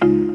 Bye.